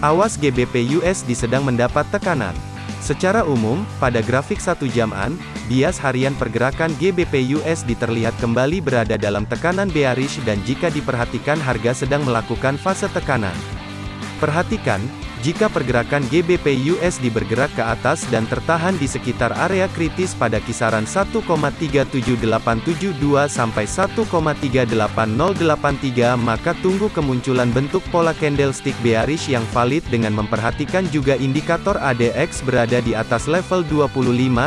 Awas GBP USD sedang mendapat tekanan. Secara umum, pada grafik satu jaman, bias harian pergerakan GBP USD terlihat kembali berada dalam tekanan bearish dan jika diperhatikan harga sedang melakukan fase tekanan. Perhatikan, jika pergerakan GBP USD bergerak ke atas dan tertahan di sekitar area kritis pada kisaran 1,37872 sampai 1,38083 maka tunggu kemunculan bentuk pola candlestick bearish yang valid dengan memperhatikan juga indikator ADX berada di atas level 25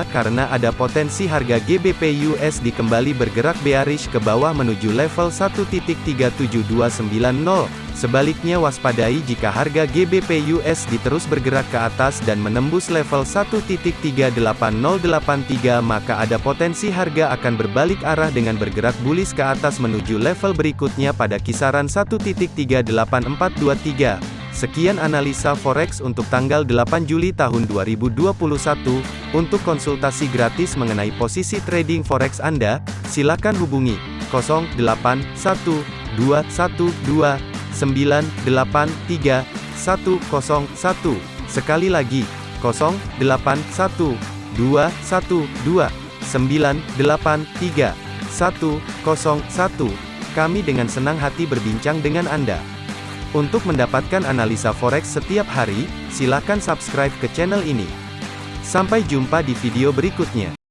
karena ada potensi harga GBP USD kembali bergerak bearish ke bawah menuju level 1.37290. Sebaliknya waspadai jika harga GBP USD terus bergerak ke atas dan menembus level 1.38083 maka ada potensi harga akan berbalik arah dengan bergerak bullish ke atas menuju level berikutnya pada kisaran 1.38423. Sekian analisa forex untuk tanggal 8 Juli tahun 2021. Untuk konsultasi gratis mengenai posisi trading forex Anda, silakan hubungi 081212 983 101. Sekali lagi, 081 212 983 101. Kami dengan senang hati berbincang dengan Anda. Untuk mendapatkan analisa forex setiap hari, silakan subscribe ke channel ini. Sampai jumpa di video berikutnya.